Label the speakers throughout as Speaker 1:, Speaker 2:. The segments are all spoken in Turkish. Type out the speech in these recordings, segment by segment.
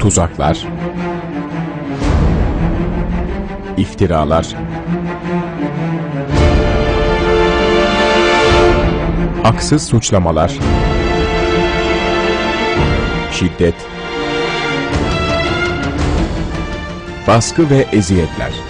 Speaker 1: tuzaklar, iftiralar, haksız suçlamalar, şiddet, baskı ve eziyetler.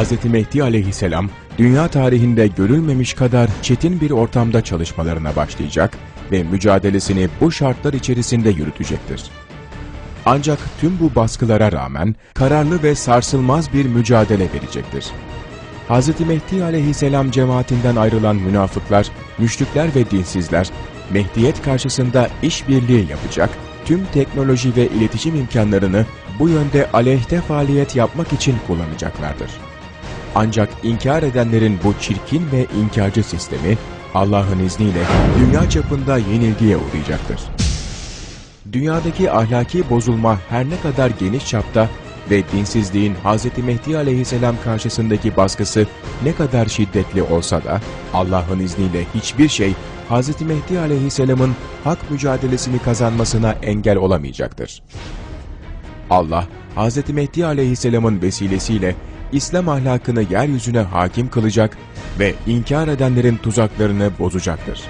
Speaker 1: Hz. Mehdi aleyhisselam, dünya tarihinde görülmemiş kadar çetin bir ortamda çalışmalarına başlayacak ve mücadelesini bu şartlar içerisinde yürütecektir. Ancak tüm bu baskılara rağmen kararlı ve sarsılmaz bir mücadele verecektir. Hz. Mehdi aleyhisselam cemaatinden ayrılan münafıklar, müşrikler ve dinsizler, Mehdiyet karşısında işbirliği yapacak, tüm teknoloji ve iletişim imkanlarını bu yönde aleyhte faaliyet yapmak için kullanacaklardır. Ancak inkar edenlerin bu çirkin ve inkarcı sistemi Allah'ın izniyle dünya çapında yenilgiye uğrayacaktır. Dünyadaki ahlaki bozulma her ne kadar geniş çapta ve dinsizliğin Hz. Mehdi aleyhisselam karşısındaki baskısı ne kadar şiddetli olsa da Allah'ın izniyle hiçbir şey Hz. Mehdi aleyhisselamın hak mücadelesini kazanmasına engel olamayacaktır. Allah, Hz. Mehdi aleyhisselamın vesilesiyle İslam ahlakını yeryüzüne hakim kılacak ve inkar edenlerin tuzaklarını bozacaktır.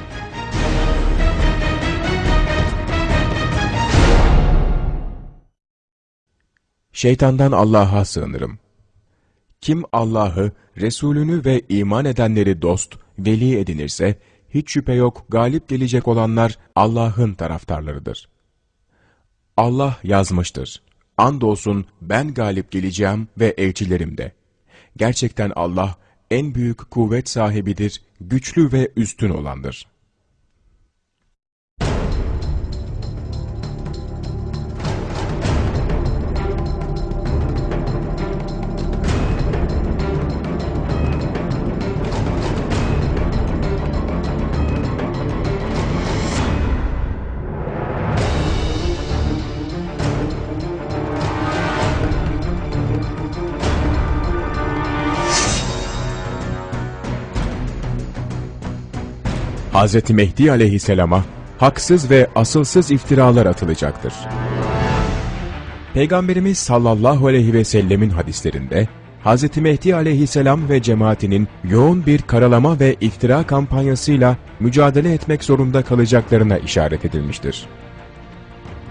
Speaker 1: Şeytandan Allah'a sığınırım. Kim Allah'ı, Resulünü ve iman edenleri dost, veli edinirse, hiç şüphe yok galip gelecek olanlar Allah'ın taraftarlarıdır. Allah yazmıştır. Andolsun ben galip geleceğim ve elçilerim de. Gerçekten Allah en büyük kuvvet sahibidir, güçlü ve üstün olandır. Hz. Mehdi aleyhisselama haksız ve asılsız iftiralar atılacaktır. Peygamberimiz sallallahu aleyhi ve sellemin hadislerinde Hz. Mehdi aleyhisselam ve cemaatinin yoğun bir karalama ve iftira kampanyasıyla mücadele etmek zorunda kalacaklarına işaret edilmiştir.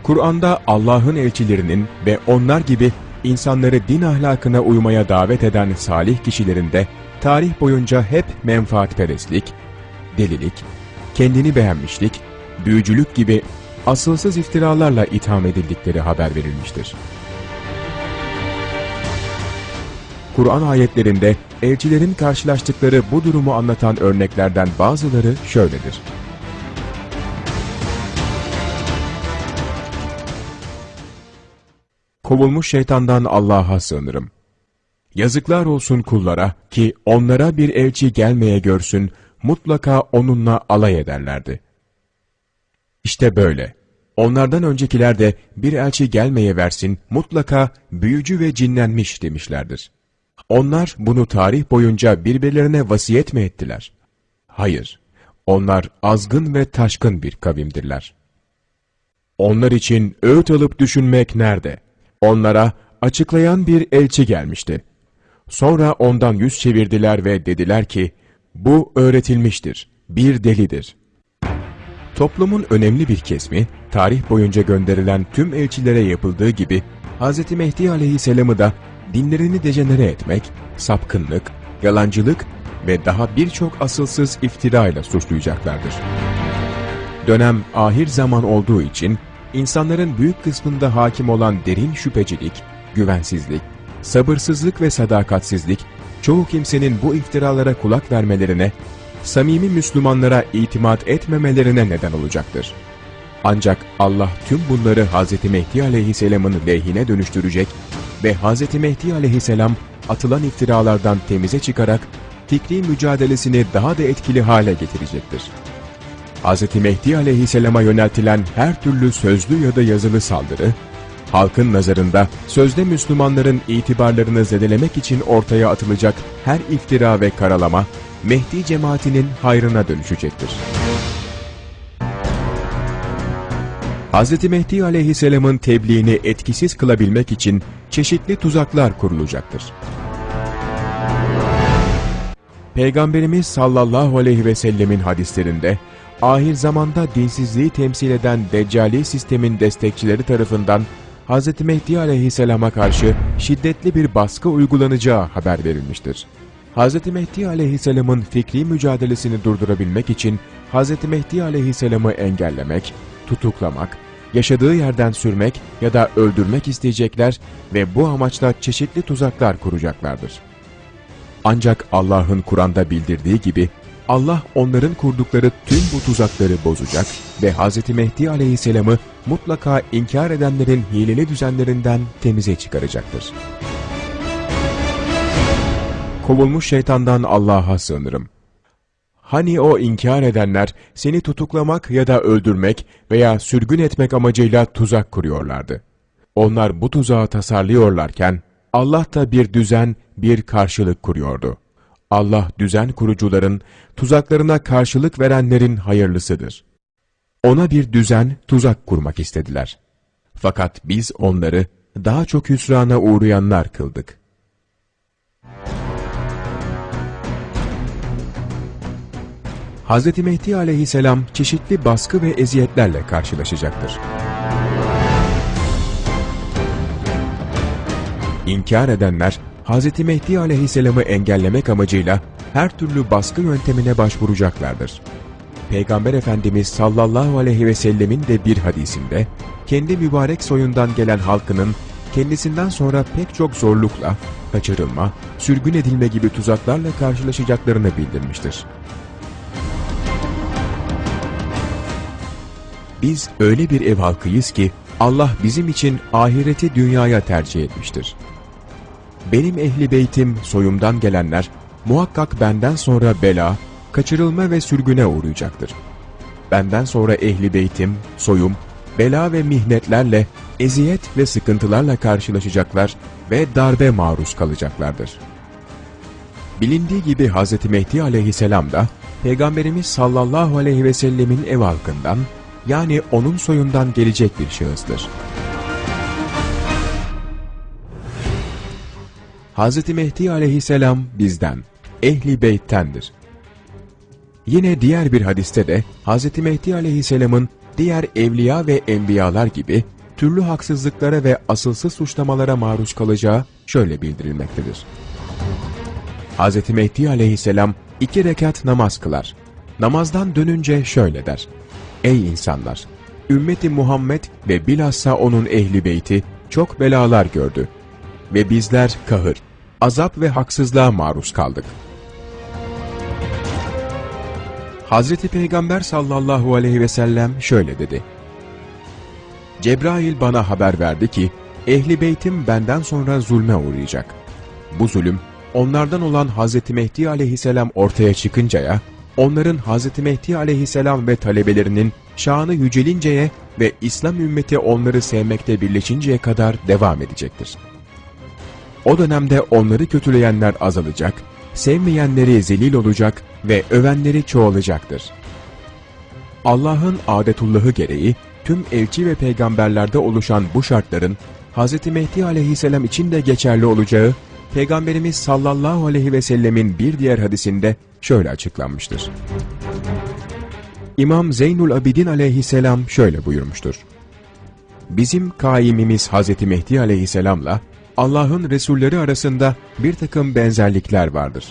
Speaker 1: Kur'an'da Allah'ın elçilerinin ve onlar gibi insanları din ahlakına uymaya davet eden salih kişilerin de tarih boyunca hep menfaatperestlik, delilik, kendini beğenmişlik, büyücülük gibi asılsız iftiralarla itham edildikleri haber verilmiştir. Kur'an ayetlerinde elçilerin karşılaştıkları bu durumu anlatan örneklerden bazıları şöyledir. Kovulmuş şeytandan Allah'a sığınırım. Yazıklar olsun kullara ki onlara bir elçi gelmeye görsün, mutlaka onunla alay ederlerdi. İşte böyle. Onlardan öncekiler de bir elçi gelmeye versin, mutlaka büyücü ve cinlenmiş demişlerdir. Onlar bunu tarih boyunca birbirlerine vasiyet mi ettiler? Hayır. Onlar azgın ve taşkın bir kavimdirler. Onlar için öğüt alıp düşünmek nerede? Onlara açıklayan bir elçi gelmişti. Sonra ondan yüz çevirdiler ve dediler ki, bu öğretilmiştir, bir delidir. Toplumun önemli bir kesmi, tarih boyunca gönderilen tüm elçilere yapıldığı gibi, Hz. Mehdi aleyhisselamı da dinlerini dejenere etmek, sapkınlık, yalancılık ve daha birçok asılsız iftira ile suçlayacaklardır. Dönem ahir zaman olduğu için, insanların büyük kısmında hakim olan derin şüphecilik, güvensizlik, sabırsızlık ve sadakatsizlik çoğu kimsenin bu iftiralara kulak vermelerine, samimi Müslümanlara itimat etmemelerine neden olacaktır. Ancak Allah tüm bunları Hz. Mehdi aleyhisselamın lehine dönüştürecek ve Hz. Mehdi aleyhisselam atılan iftiralardan temize çıkarak fikri mücadelesini daha da etkili hale getirecektir. Hz. Mehdi aleyhisselama yöneltilen her türlü sözlü ya da yazılı saldırı, Halkın nazarında sözde Müslümanların itibarlarını zedelemek için ortaya atılacak her iftira ve karalama, Mehdi cemaatinin hayrına dönüşecektir. Hz. Mehdi aleyhisselamın tebliğini etkisiz kılabilmek için çeşitli tuzaklar kurulacaktır. Peygamberimiz sallallahu aleyhi ve sellemin hadislerinde, ahir zamanda dinsizliği temsil eden Deccali sistemin destekçileri tarafından Hz. Mehdi aleyhisselama karşı şiddetli bir baskı uygulanacağı haber verilmiştir. Hz. Mehdi aleyhisselamın fikri mücadelesini durdurabilmek için Hz. Mehdi aleyhisselamı engellemek, tutuklamak, yaşadığı yerden sürmek ya da öldürmek isteyecekler ve bu amaçla çeşitli tuzaklar kuracaklardır. Ancak Allah'ın Kur'an'da bildirdiği gibi Allah onların kurdukları tüm bu tuzakları bozacak ve Hz. Mehdi aleyhisselamı mutlaka inkar edenlerin hileli düzenlerinden temize çıkaracaktır. Kovulmuş şeytandan Allah'a sığınırım. Hani o inkar edenler seni tutuklamak ya da öldürmek veya sürgün etmek amacıyla tuzak kuruyorlardı. Onlar bu tuzağı tasarlıyorlarken Allah da bir düzen, bir karşılık kuruyordu. Allah düzen kurucuların, tuzaklarına karşılık verenlerin hayırlısıdır. Ona bir düzen, tuzak kurmak istediler. Fakat biz onları daha çok hüsrana uğrayanlar kıldık. Hz. Mehdi aleyhisselam çeşitli baskı ve eziyetlerle karşılaşacaktır. İnkar edenler, Hz. Mehdi aleyhisselamı engellemek amacıyla her türlü baskı yöntemine başvuracaklardır. Peygamber Efendimiz sallallahu aleyhi ve sellemin de bir hadisinde, kendi mübarek soyundan gelen halkının kendisinden sonra pek çok zorlukla, kaçırılma, sürgün edilme gibi tuzaklarla karşılaşacaklarını bildirmiştir. Biz öyle bir ev halkıyız ki Allah bizim için ahireti dünyaya tercih etmiştir. Benim ehli beytim, soyumdan gelenler muhakkak benden sonra bela, kaçırılma ve sürgüne uğrayacaktır. Benden sonra ehli beytim, soyum, bela ve mihnetlerle, eziyet ve sıkıntılarla karşılaşacaklar ve darbe maruz kalacaklardır. Bilindiği gibi Hz. Mehdi aleyhisselam da, Peygamberimiz sallallahu aleyhi ve sellemin ev halkından, yani onun soyundan gelecek bir şahıstır. Hz. Mehdi aleyhisselam bizden, ehli beyttendir. Yine diğer bir hadiste de Hz. Mehdi aleyhisselamın diğer evliya ve enbiyalar gibi türlü haksızlıklara ve asılsız suçlamalara maruz kalacağı şöyle bildirilmektedir. Hz. Mehdi aleyhisselam iki rekat namaz kılar. Namazdan dönünce şöyle der. Ey insanlar! Ümmeti Muhammed ve bilhassa onun ehli beyti çok belalar gördü. Ve bizler kahır, azap ve haksızlığa maruz kaldık. Hazreti Peygamber sallallahu aleyhi ve sellem şöyle dedi. Cebrail bana haber verdi ki, ehli beytim benden sonra zulme uğrayacak. Bu zulüm, onlardan olan Hazreti Mehdi aleyhisselam ortaya çıkıncaya, onların Hz. Mehdi aleyhisselam ve talebelerinin şanı yücelinceye ve İslam ümmeti onları sevmekte birleşinceye kadar devam edecektir. O dönemde onları kötüleyenler azalacak, sevmeyenleri zelil olacak ve övenleri çoğalacaktır. Allah'ın adetullahı gereği tüm elçi ve peygamberlerde oluşan bu şartların Hz. Mehdi aleyhisselam için de geçerli olacağı Peygamberimiz sallallahu aleyhi ve sellemin bir diğer hadisinde şöyle açıklanmıştır. İmam Zeynul Abidin aleyhisselam şöyle buyurmuştur. Bizim kaimimiz Hz. Mehdi aleyhisselamla Allah'ın Resulleri arasında bir takım benzerlikler vardır.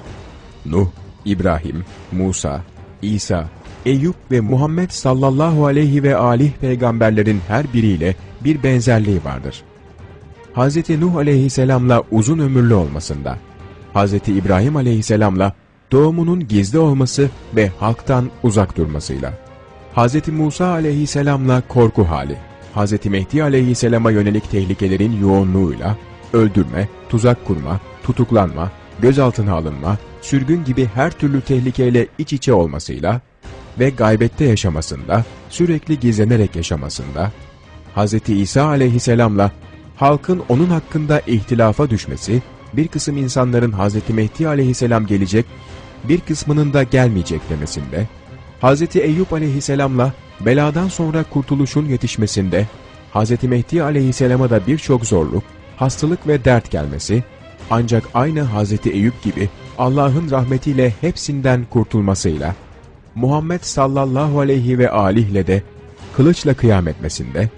Speaker 1: Nuh, İbrahim, Musa, İsa, Eyüp ve Muhammed sallallahu aleyhi ve alih peygamberlerin her biriyle bir benzerliği vardır. Hz. Nuh aleyhisselamla uzun ömürlü olmasında, Hz. İbrahim aleyhisselamla doğumunun gizli olması ve halktan uzak durmasıyla, Hz. Musa aleyhisselamla korku hali, Hz. Mehdi aleyhisselama yönelik tehlikelerin yoğunluğuyla, öldürme, tuzak kurma, tutuklanma, gözaltına alınma, sürgün gibi her türlü tehlikeyle iç içe olmasıyla ve gaybette yaşamasında, sürekli gizlenerek yaşamasında, Hz. İsa aleyhisselamla halkın onun hakkında ihtilafa düşmesi, bir kısım insanların Hz. Mehdi aleyhisselam gelecek, bir kısmının da gelmeyecek demesinde, Hz. Eyüp aleyhisselamla beladan sonra kurtuluşun yetişmesinde, Hz. Mehdi aleyhisselama da birçok zorluk, hastalık ve dert gelmesi, ancak aynı Hz. Eyüp gibi Allah'ın rahmetiyle hepsinden kurtulmasıyla, Muhammed sallallahu aleyhi ve alihle de kılıçla kıyam etmesinde,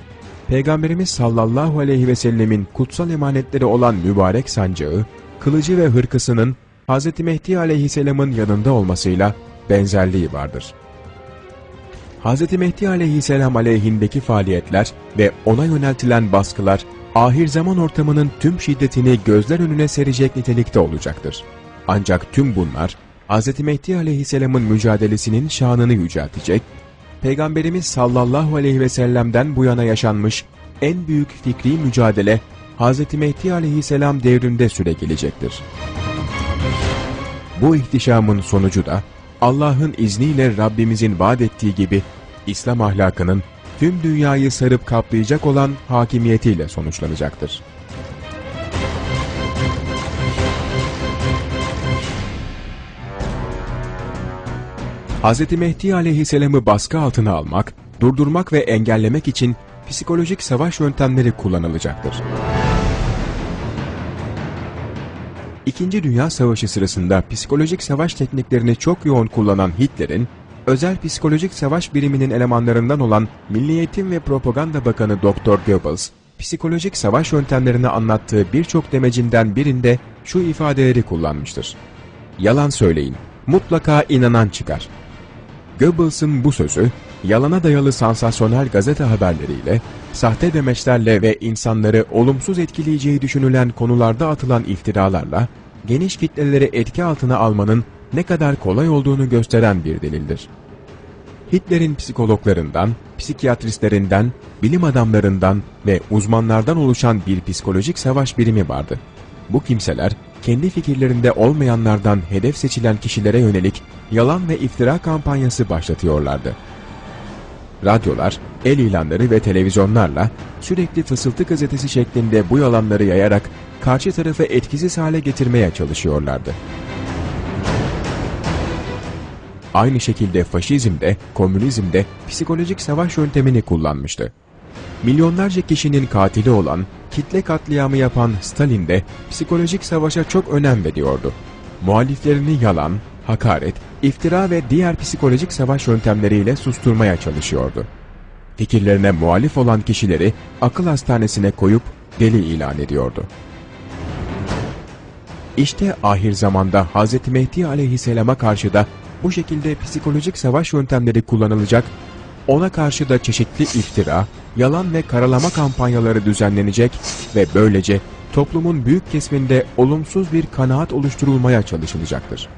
Speaker 1: Peygamberimiz sallallahu aleyhi ve sellemin kutsal emanetleri olan mübarek sancağı, kılıcı ve hırkısının Hz. Mehdi aleyhisselamın yanında olmasıyla benzerliği vardır. Hz. Mehdi aleyhisselam aleyhindeki faaliyetler ve ona yöneltilen baskılar, ahir zaman ortamının tüm şiddetini gözler önüne serecek nitelikte olacaktır. Ancak tüm bunlar, Hz. Mehdi aleyhisselamın mücadelesinin şanını yüceltecek, Peygamberimiz sallallahu aleyhi ve sellem'den bu yana yaşanmış en büyük fikri mücadele, Hz. Mehdi aleyhisselam devrinde süre gelecektir. Bu ihtişamın sonucu da, Allah'ın izniyle Rabbimizin vaat ettiği gibi, İslam ahlakının tüm dünyayı sarıp kaplayacak olan hakimiyetiyle sonuçlanacaktır. Hz. Mehdi aleyhisselamı baskı altına almak, durdurmak ve engellemek için psikolojik savaş yöntemleri kullanılacaktır. İkinci Dünya Savaşı sırasında psikolojik savaş tekniklerini çok yoğun kullanan Hitler'in, özel psikolojik savaş biriminin elemanlarından olan Milli Eğitim ve Propaganda Bakanı Dr. Goebbels, psikolojik savaş yöntemlerini anlattığı birçok demecinden birinde şu ifadeleri kullanmıştır. Yalan söyleyin, mutlaka inanan çıkar. Goebbels'ın bu sözü, yalana dayalı sansasyonel gazete haberleriyle, sahte demeçlerle ve insanları olumsuz etkileyeceği düşünülen konularda atılan iftiralarla, geniş kitleleri etki altına almanın ne kadar kolay olduğunu gösteren bir delildir. Hitler'in psikologlarından, psikiyatristlerinden, bilim adamlarından ve uzmanlardan oluşan bir psikolojik savaş birimi vardı. Bu kimseler, kendi fikirlerinde olmayanlardan hedef seçilen kişilere yönelik yalan ve iftira kampanyası başlatıyorlardı. Radyolar, el ilanları ve televizyonlarla sürekli fısıltı gazetesi şeklinde bu yalanları yayarak karşı tarafı etkisiz hale getirmeye çalışıyorlardı. Aynı şekilde faşizmde, komünizmde psikolojik savaş yöntemini kullanmıştı. Milyonlarca kişinin katili olan, kitle katliamı yapan Stalin de psikolojik savaşa çok önem veriyordu. Muhaliflerini yalan, hakaret, iftira ve diğer psikolojik savaş yöntemleriyle susturmaya çalışıyordu. Fikirlerine muhalif olan kişileri akıl hastanesine koyup deli ilan ediyordu. İşte ahir zamanda Hz. Mehdi aleyhisselama karşı da bu şekilde psikolojik savaş yöntemleri kullanılacak, ona karşı da çeşitli iftira, yalan ve karalama kampanyaları düzenlenecek ve böylece toplumun büyük kesiminde olumsuz bir kanaat oluşturulmaya çalışılacaktır.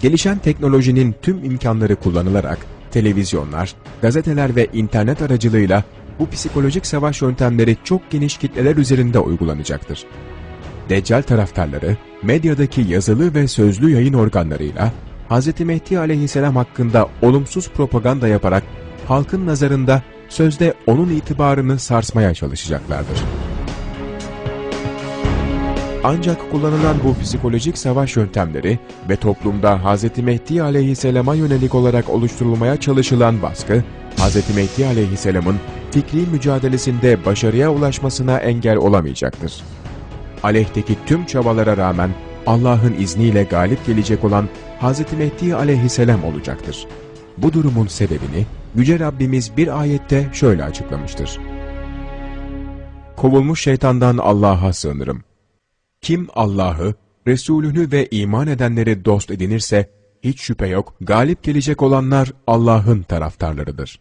Speaker 1: Gelişen teknolojinin tüm imkanları kullanılarak televizyonlar, gazeteler ve internet aracılığıyla bu psikolojik savaş yöntemleri çok geniş kitleler üzerinde uygulanacaktır. Deccal taraftarları, medyadaki yazılı ve sözlü yayın organlarıyla Hz. Mehdi aleyhisselam hakkında olumsuz propaganda yaparak halkın nazarında sözde onun itibarını sarsmaya çalışacaklardır. Ancak kullanılan bu psikolojik savaş yöntemleri ve toplumda Hz. Mehdi aleyhisselama yönelik olarak oluşturulmaya çalışılan baskı, Hz. Mehdi aleyhisselamın fikri mücadelesinde başarıya ulaşmasına engel olamayacaktır. Aleyhteki tüm çabalara rağmen Allah'ın izniyle galip gelecek olan Hz. Mehdi aleyhisselam olacaktır. Bu durumun sebebini Yüce Rabbimiz bir ayette şöyle açıklamıştır. Kovulmuş şeytandan Allah'a sığınırım. Kim Allah'ı, Resulünü ve iman edenleri dost edinirse, hiç şüphe yok, galip gelecek olanlar Allah'ın taraftarlarıdır.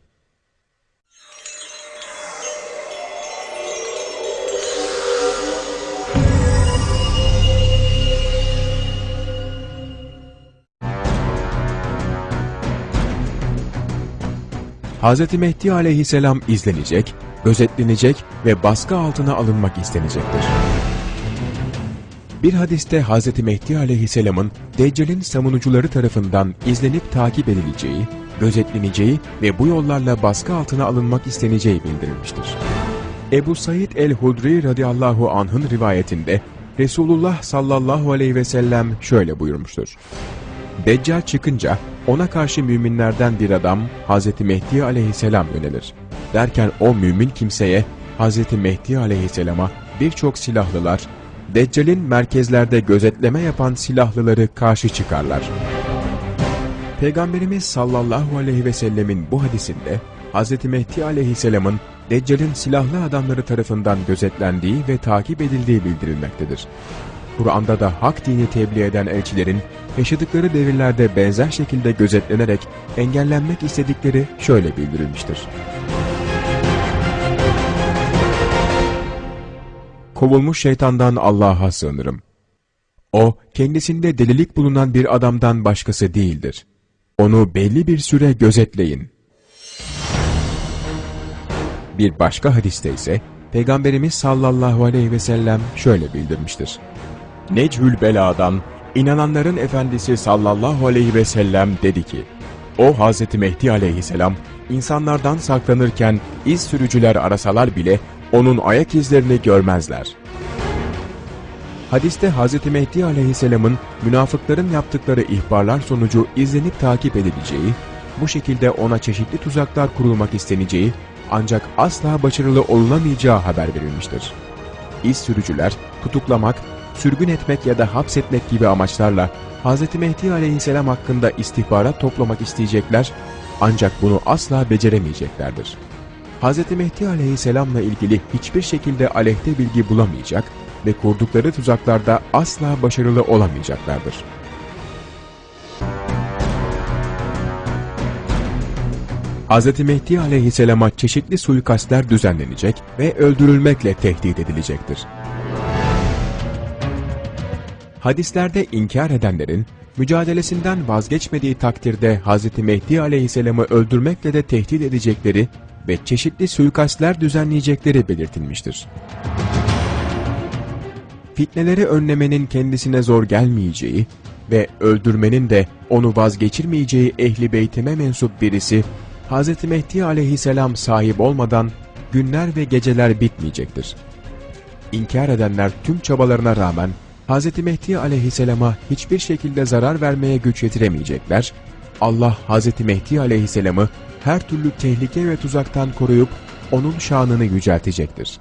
Speaker 1: Hz. Mehdi aleyhisselam izlenecek, gözetlenecek ve baskı altına alınmak istenecektir. Bir hadiste Hz. Mehdi aleyhisselamın Deccal'in savunucuları tarafından izlenip takip edileceği, gözetleneceği ve bu yollarla baskı altına alınmak isteneceği bildirilmiştir. Ebu Said el-Hudri radıyallahu anh'ın rivayetinde Resulullah sallallahu aleyhi ve sellem şöyle buyurmuştur. Deccal çıkınca ona karşı müminlerden bir adam Hz. Mehdi aleyhisselam yönelir. Derken o mümin kimseye Hz. Mehdi aleyhisselama birçok silahlılar, Deccal'in merkezlerde gözetleme yapan silahlıları karşı çıkarlar. Peygamberimiz sallallahu aleyhi ve sellemin bu hadisinde Hz. Mehdi aleyhisselamın Deccal'in silahlı adamları tarafından gözetlendiği ve takip edildiği bildirilmektedir. Kur'an'da da hak dini tebliğ eden elçilerin yaşadıkları devirlerde benzer şekilde gözetlenerek engellenmek istedikleri şöyle bildirilmiştir. Kovulmuş şeytandan Allah'a sığınırım. O, kendisinde delilik bulunan bir adamdan başkası değildir. Onu belli bir süre gözetleyin. Bir başka hadiste ise, Peygamberimiz sallallahu aleyhi ve sellem şöyle bildirmiştir. Nechül Bela'dan, inananların efendisi sallallahu aleyhi ve sellem dedi ki, o Hz. Mehdi aleyhisselam, insanlardan saklanırken iz sürücüler arasalar bile onun ayak izlerini görmezler. Hadiste Hz. Mehdi aleyhisselamın münafıkların yaptıkları ihbarlar sonucu izlenip takip edileceği, bu şekilde ona çeşitli tuzaklar kurulmak isteneceği ancak asla başarılı olunamayacağı haber verilmiştir. İz sürücüler, tutuklamak, sürgün etmek ya da hapsetmek gibi amaçlarla Hz. Mehdi aleyhisselam hakkında istihbarat toplamak isteyecekler ancak bunu asla beceremeyeceklerdir. Hz. Mehdi aleyhisselamla ilgili hiçbir şekilde aleyhte bilgi bulamayacak ve kurdukları tuzaklarda asla başarılı olamayacaklardır. Hz. Mehdi aleyhisselama çeşitli suikastler düzenlenecek ve öldürülmekle tehdit edilecektir. Hadislerde inkar edenlerin, mücadelesinden vazgeçmediği takdirde Hz. Mehdi aleyhisselamı öldürmekle de tehdit edecekleri ve çeşitli suikastler düzenleyecekleri belirtilmiştir. Fitneleri önlemenin kendisine zor gelmeyeceği ve öldürmenin de onu vazgeçirmeyeceği ehli beytime mensup birisi, Hz. Mehdi aleyhisselam sahip olmadan günler ve geceler bitmeyecektir. İnkar edenler tüm çabalarına rağmen Hz. Mehdi aleyhisselama hiçbir şekilde zarar vermeye güç yetiremeyecekler, Allah Hz. Mehdi aleyhisselamı her türlü tehlike ve tuzaktan koruyup onun şanını yüceltecektir.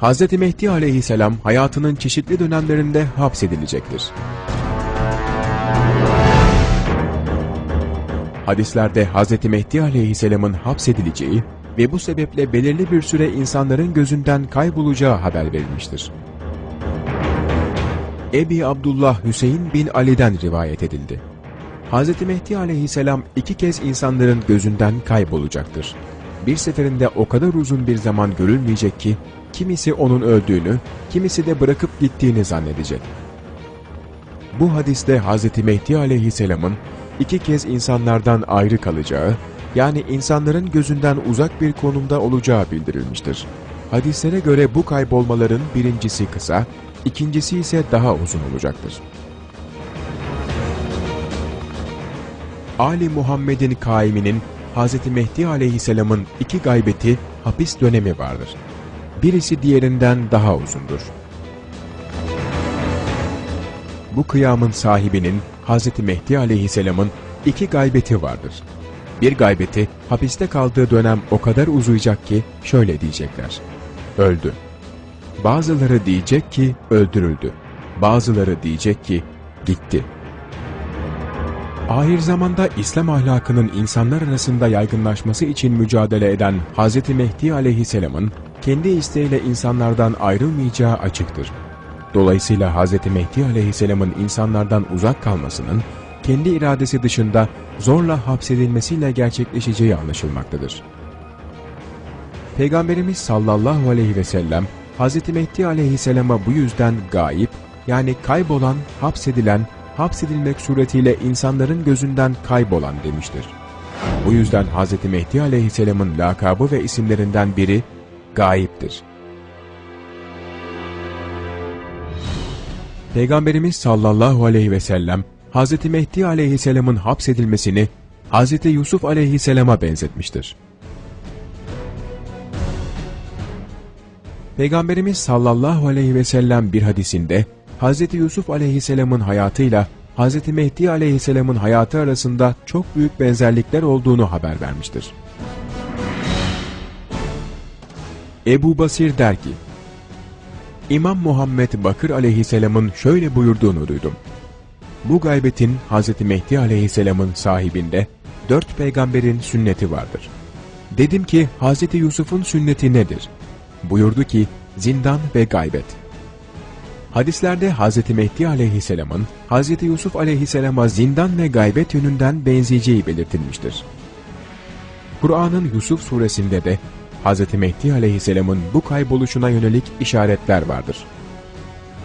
Speaker 1: Hz. Mehdi aleyhisselam hayatının çeşitli dönemlerinde hapsedilecektir. Hadislerde Hz. Mehdi aleyhisselamın hapsedileceği ve bu sebeple belirli bir süre insanların gözünden kaybolacağı haber verilmiştir. Ebi Abdullah Hüseyin bin Ali'den rivayet edildi. Hz. Mehdi aleyhisselam iki kez insanların gözünden kaybolacaktır. Bir seferinde o kadar uzun bir zaman görülmeyecek ki, kimisi onun öldüğünü, kimisi de bırakıp gittiğini zannedecek. Bu hadiste Hz. Mehdi aleyhisselamın iki kez insanlardan ayrı kalacağı, yani insanların gözünden uzak bir konumda olacağı bildirilmiştir. Hadislere göre bu kaybolmaların birincisi kısa, ikincisi ise daha uzun olacaktır. Ali Muhammed'in kaiminin Hz. Mehdi aleyhisselamın iki gaybeti hapis dönemi vardır. Birisi diğerinden daha uzundur. Bu kıyamın sahibinin Hz. Mehdi aleyhisselamın iki gaybeti vardır. Bir gaybeti hapiste kaldığı dönem o kadar uzayacak ki şöyle diyecekler. Öldü. Bazıları diyecek ki öldürüldü. Bazıları diyecek ki gitti. Ahir zamanda İslam ahlakının insanlar arasında yaygınlaşması için mücadele eden Hz. Mehdi aleyhisselamın kendi isteğiyle insanlardan ayrılmayacağı açıktır. Dolayısıyla Hz. Mehdi aleyhisselamın insanlardan uzak kalmasının kendi iradesi dışında zorla hapsedilmesiyle gerçekleşeceği anlaşılmaktadır. Peygamberimiz sallallahu aleyhi ve sellem Hz. Mehdi aleyhisselama bu yüzden gayip yani kaybolan, hapsedilen, hapsedilmek suretiyle insanların gözünden kaybolan demiştir. Bu yüzden Hz. Mehdi aleyhisselamın lakabı ve isimlerinden biri gayiptir. Peygamberimiz sallallahu aleyhi ve sellem, Hz. Mehdi aleyhisselamın hapsedilmesini Hz. Yusuf aleyhisselama benzetmiştir. Peygamberimiz sallallahu aleyhi ve sellem bir hadisinde, Hz. Yusuf aleyhisselamın hayatıyla Hz. Mehdi aleyhisselamın hayatı arasında çok büyük benzerlikler olduğunu haber vermiştir. Ebu Basir der ki, İmam Muhammed Bakır aleyhisselamın şöyle buyurduğunu duydum. Bu gaybetin Hz. Mehdi aleyhisselamın sahibinde dört peygamberin sünneti vardır. Dedim ki Hz. Yusuf'un sünneti nedir? Buyurdu ki zindan ve gaybet. Hadislerde Hz. Mehdi aleyhisselamın Hz. Yusuf aleyhisselama zindan ve gaybet yönünden benzeyeceği belirtilmiştir. Kur'an'ın Yusuf suresinde de Hz. Mehdi aleyhisselamın bu kayboluşuna yönelik işaretler vardır.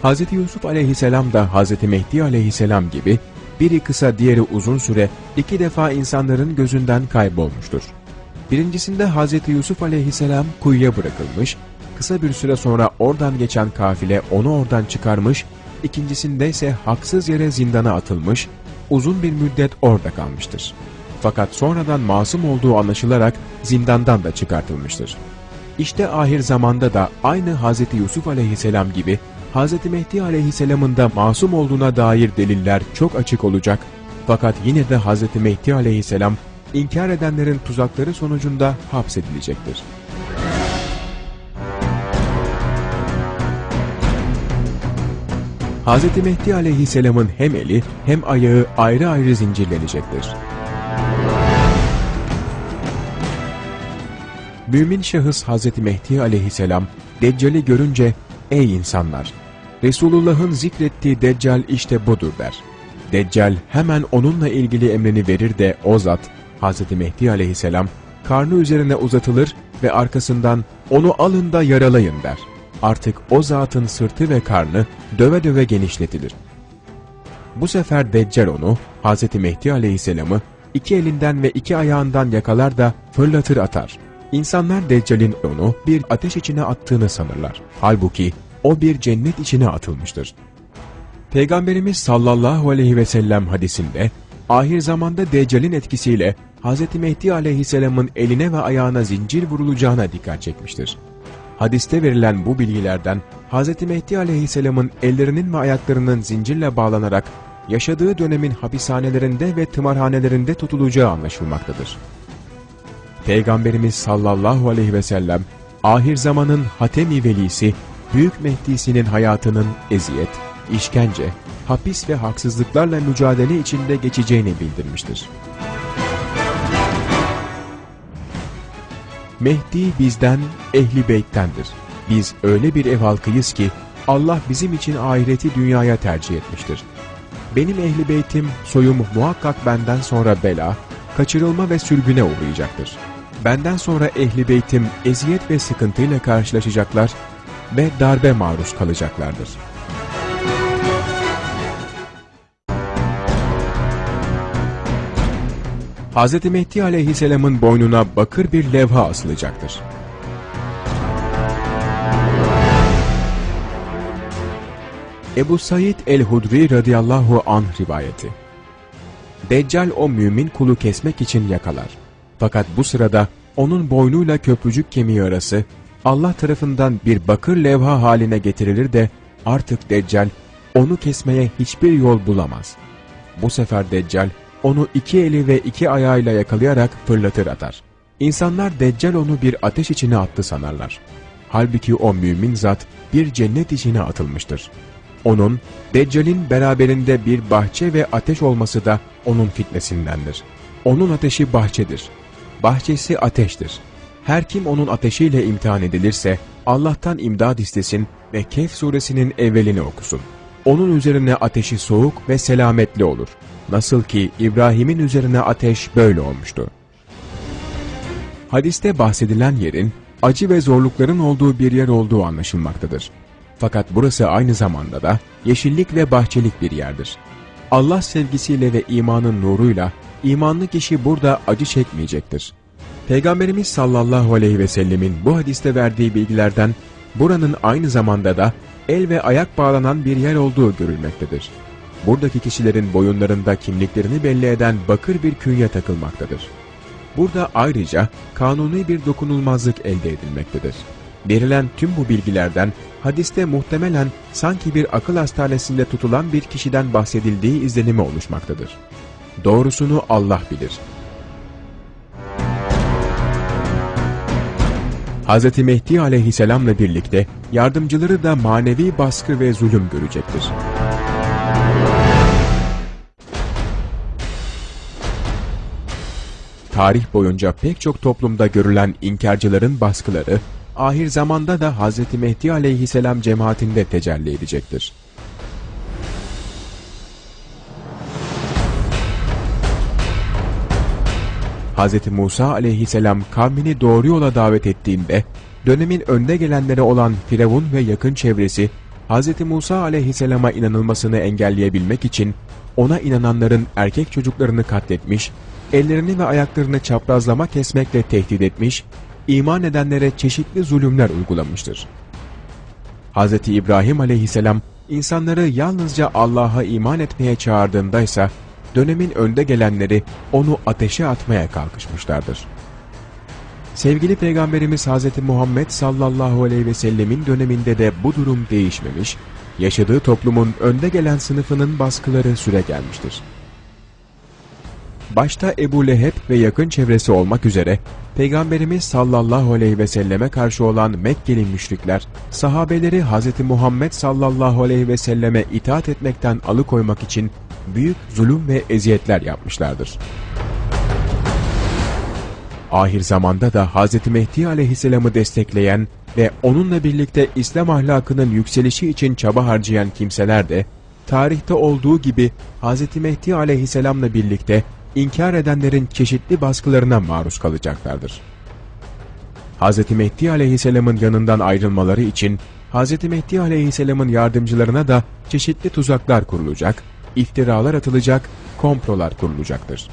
Speaker 1: Hz. Yusuf aleyhisselam da Hz. Mehdi aleyhisselam gibi biri kısa diğeri uzun süre iki defa insanların gözünden kaybolmuştur. Birincisinde Hz. Yusuf aleyhisselam kuyuya bırakılmış, kısa bir süre sonra oradan geçen kafile onu oradan çıkarmış, ikincisinde ise haksız yere zindana atılmış, uzun bir müddet orada kalmıştır. Fakat sonradan masum olduğu anlaşılarak zindandan da çıkartılmıştır. İşte ahir zamanda da aynı Hz. Yusuf aleyhisselam gibi Hz. Mehdi aleyhisselamın da masum olduğuna dair deliller çok açık olacak. Fakat yine de Hz. Mehdi aleyhisselam inkar edenlerin tuzakları sonucunda hapsedilecektir. Hz. Mehdi aleyhisselamın hem eli hem ayağı ayrı ayrı zincirlenecektir. Mümin şahıs Hz. Mehdi aleyhisselam, Deccal'i görünce, ''Ey insanlar! Resulullah'ın zikrettiği Deccal işte budur.'' der. Deccal hemen onunla ilgili emrini verir de o zat, Hz. Mehdi aleyhisselam, karnı üzerine uzatılır ve arkasından ''Onu alın da yaralayın.'' der. Artık o zatın sırtı ve karnı döve döve genişletilir. Bu sefer Deccal onu, Hz. Mehdi aleyhisselamı, iki elinden ve iki ayağından yakalar da fırlatır atar. İnsanlar Deccal'in onu bir ateş içine attığını sanırlar. Halbuki o bir cennet içine atılmıştır. Peygamberimiz sallallahu aleyhi ve sellem hadisinde, ahir zamanda Deccal'in etkisiyle Hz. Mehdi aleyhisselamın eline ve ayağına zincir vurulacağına dikkat çekmiştir. Hadiste verilen bu bilgilerden Hz. Mehdi aleyhisselamın ellerinin ve ayaklarının zincirle bağlanarak yaşadığı dönemin hapishanelerinde ve tımarhanelerinde tutulacağı anlaşılmaktadır. Peygamberimiz sallallahu aleyhi ve sellem, ahir zamanın Hatemi Velisi, Büyük Mehdi'sinin hayatının eziyet, işkence, hapis ve haksızlıklarla mücadele içinde geçeceğini bildirmiştir. Mehdi bizden, ehli beyttendir. Biz öyle bir ev halkıyız ki, Allah bizim için ahireti dünyaya tercih etmiştir. Benim ehli beytim, soyum muhakkak benden sonra bela, kaçırılma ve sürgüne uğrayacaktır. Benden sonra ehli beytim eziyet ve sıkıntıyla karşılaşacaklar ve darbe maruz kalacaklardır. Hz. Mehdi aleyhisselamın boynuna bakır bir levha asılacaktır. Ebu Said el-Hudri radıyallahu anh rivayeti. Deccal o mümin kulu kesmek için yakalar. Fakat bu sırada onun boynuyla köprücük kemiği arası Allah tarafından bir bakır levha haline getirilir de artık Deccal onu kesmeye hiçbir yol bulamaz. Bu sefer Deccal onu iki eli ve iki ayağıyla yakalayarak fırlatır atar. İnsanlar Deccal onu bir ateş içine attı sanarlar. Halbuki o mümin zat bir cennet içine atılmıştır. Onun, Deccal'in beraberinde bir bahçe ve ateş olması da onun fitnesindendir. Onun ateşi bahçedir. Bahçesi ateştir. Her kim onun ateşiyle imtihan edilirse Allah'tan imdad istesin ve Kehf suresinin evvelini okusun. Onun üzerine ateşi soğuk ve selametli olur. Nasıl ki İbrahim'in üzerine ateş böyle olmuştu. Hadiste bahsedilen yerin acı ve zorlukların olduğu bir yer olduğu anlaşılmaktadır. Fakat burası aynı zamanda da yeşillik ve bahçelik bir yerdir. Allah sevgisiyle ve imanın nuruyla imanlı kişi burada acı çekmeyecektir. Peygamberimiz sallallahu aleyhi ve sellemin bu hadiste verdiği bilgilerden buranın aynı zamanda da el ve ayak bağlanan bir yer olduğu görülmektedir. Buradaki kişilerin boyunlarında kimliklerini belli eden bakır bir künye takılmaktadır. Burada ayrıca kanuni bir dokunulmazlık elde edilmektedir. Verilen tüm bu bilgilerden hadiste muhtemelen sanki bir akıl hastanesinde tutulan bir kişiden bahsedildiği izlenimi oluşmaktadır. Doğrusunu Allah bilir. Hz. Mehdi aleyhisselamla birlikte yardımcıları da manevi baskı ve zulüm görecektir. Tarih boyunca pek çok toplumda görülen inkarcıların baskıları, ahir zamanda da Hz. Mehdi aleyhisselam cemaatinde tecelli edecektir. Hz. Musa aleyhisselam kavmini doğru yola davet ettiğinde, dönemin önde gelenleri olan Firavun ve yakın çevresi, Hz. Musa aleyhisselama inanılmasını engelleyebilmek için ona inananların erkek çocuklarını katletmiş, ellerini ve ayaklarını çaprazlama kesmekle tehdit etmiş, iman edenlere çeşitli zulümler uygulamıştır. Hz. İbrahim aleyhisselam insanları yalnızca Allah'a iman etmeye çağırdığında ise dönemin önde gelenleri onu ateşe atmaya kalkışmışlardır. Sevgili Peygamberimiz Hz. Muhammed sallallahu aleyhi ve sellemin döneminde de bu durum değişmemiş, yaşadığı toplumun önde gelen sınıfının baskıları süre gelmiştir. Başta Ebu Leheb ve yakın çevresi olmak üzere Peygamberimiz sallallahu aleyhi ve selleme karşı olan Mekkeli müşrikler, sahabeleri Hz. Muhammed sallallahu aleyhi ve selleme itaat etmekten alıkoymak için büyük zulüm ve eziyetler yapmışlardır. Ahir zamanda da Hz. Mehdi aleyhisselamı destekleyen ve onunla birlikte İslam ahlakının yükselişi için çaba harcayan kimseler de, tarihte olduğu gibi Hz. Mehdi aleyhisselamla birlikte inkar edenlerin çeşitli baskılarına maruz kalacaklardır. Hz. Mehdi aleyhisselamın yanından ayrılmaları için Hz. Mehdi aleyhisselamın yardımcılarına da çeşitli tuzaklar kurulacak, iftiralar atılacak, komprolar kurulacaktır.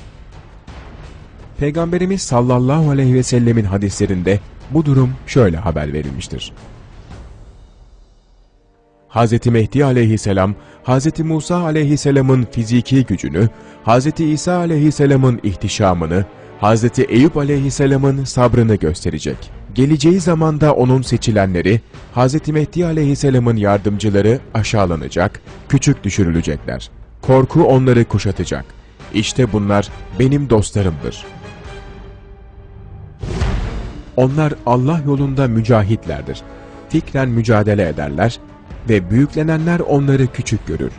Speaker 1: Peygamberimiz sallallahu aleyhi ve sellemin hadislerinde bu durum şöyle haber verilmiştir. Hz. Mehdi aleyhisselam, Hz. Musa aleyhisselamın fiziki gücünü, Hz. İsa aleyhisselamın ihtişamını, Hz. Eyüp aleyhisselamın sabrını gösterecek. Geleceği zamanda onun seçilenleri, Hz. Mehdi aleyhisselamın yardımcıları aşağılanacak, küçük düşürülecekler. Korku onları kuşatacak. İşte bunlar benim dostlarımdır. Onlar Allah yolunda mücahitlerdir. Fikren mücadele ederler ve büyüklenenler onları küçük görür.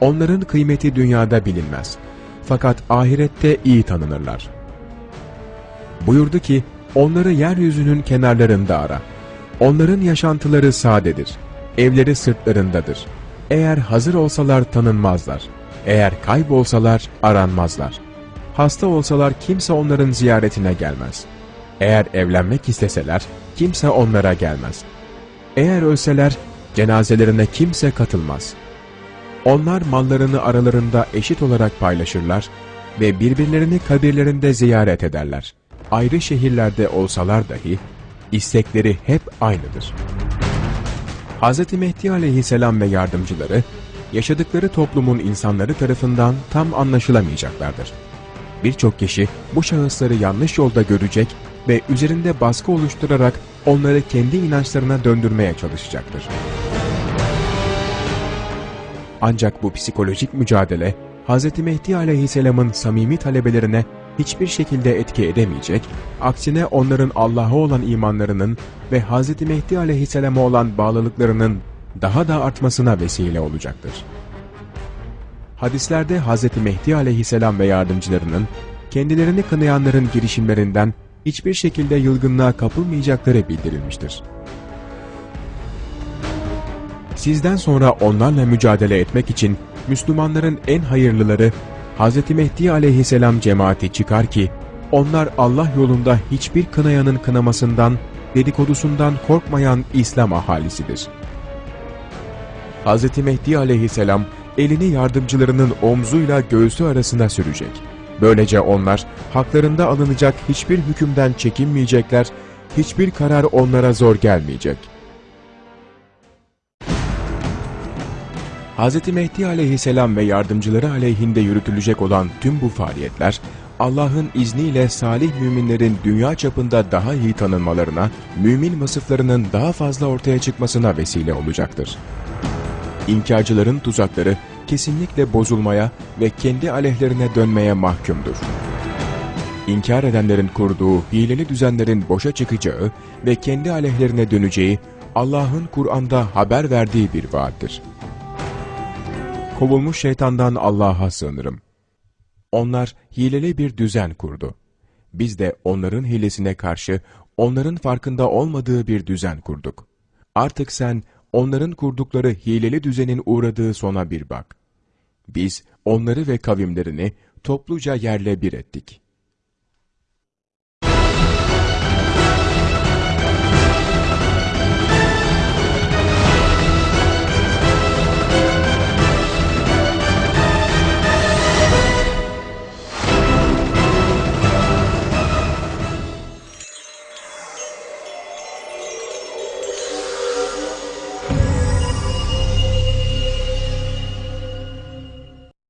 Speaker 1: Onların kıymeti dünyada bilinmez. Fakat ahirette iyi tanınırlar. Buyurdu ki, onları yeryüzünün kenarlarında ara. Onların yaşantıları sadedir. Evleri sırtlarındadır. Eğer hazır olsalar tanınmazlar. Eğer kaybolsalar aranmazlar. Hasta olsalar kimse onların ziyaretine gelmez. Eğer evlenmek isteseler kimse onlara gelmez. Eğer ölseler cenazelerine kimse katılmaz. Onlar mallarını aralarında eşit olarak paylaşırlar ve birbirlerini kabirlerinde ziyaret ederler. Ayrı şehirlerde olsalar dahi istekleri hep aynıdır. Hz. Mehdi aleyhisselam ve yardımcıları yaşadıkları toplumun insanları tarafından tam anlaşılamayacaklardır. Birçok kişi bu şahısları yanlış yolda görecek ve üzerinde baskı oluşturarak onları kendi inançlarına döndürmeye çalışacaktır. Ancak bu psikolojik mücadele Hz. Mehdi aleyhisselamın samimi talebelerine hiçbir şekilde etki edemeyecek, aksine onların Allah'a olan imanlarının ve Hz. Mehdi aleyhisselama olan bağlılıklarının daha da artmasına vesile olacaktır. Hadislerde Hz. Mehdi aleyhisselam ve yardımcılarının kendilerini kınayanların girişimlerinden hiçbir şekilde yılgınlığa kapılmayacakları bildirilmiştir. Sizden sonra onlarla mücadele etmek için Müslümanların en hayırlıları Hz. Mehdi aleyhisselam cemaati çıkar ki, onlar Allah yolunda hiçbir kınayanın kınamasından, dedikodusundan korkmayan İslam ahalisidir. Hz. Mehdi aleyhisselam elini yardımcılarının omzuyla göğsü arasına sürecek. Böylece onlar haklarında alınacak hiçbir hükümden çekinmeyecekler, hiçbir karar onlara zor gelmeyecek. Hz. Mehdi aleyhisselam ve yardımcıları aleyhinde yürütülecek olan tüm bu faaliyetler, Allah'ın izniyle salih müminlerin dünya çapında daha iyi tanınmalarına, mümin vasıflarının daha fazla ortaya çıkmasına vesile olacaktır. İnkarcıların tuzakları kesinlikle bozulmaya ve kendi aleyhlerine dönmeye mahkumdur. İnkar edenlerin kurduğu hileli düzenlerin boşa çıkacağı ve kendi aleyhlerine döneceği Allah'ın Kur'an'da haber verdiği bir vaattir. Kovulmuş şeytandan Allah'a sığınırım. Onlar hileli bir düzen kurdu. Biz de onların hilesine karşı onların farkında olmadığı bir düzen kurduk. Artık sen onların kurdukları hileli düzenin uğradığı sona bir bak. Biz onları ve kavimlerini topluca yerle bir ettik.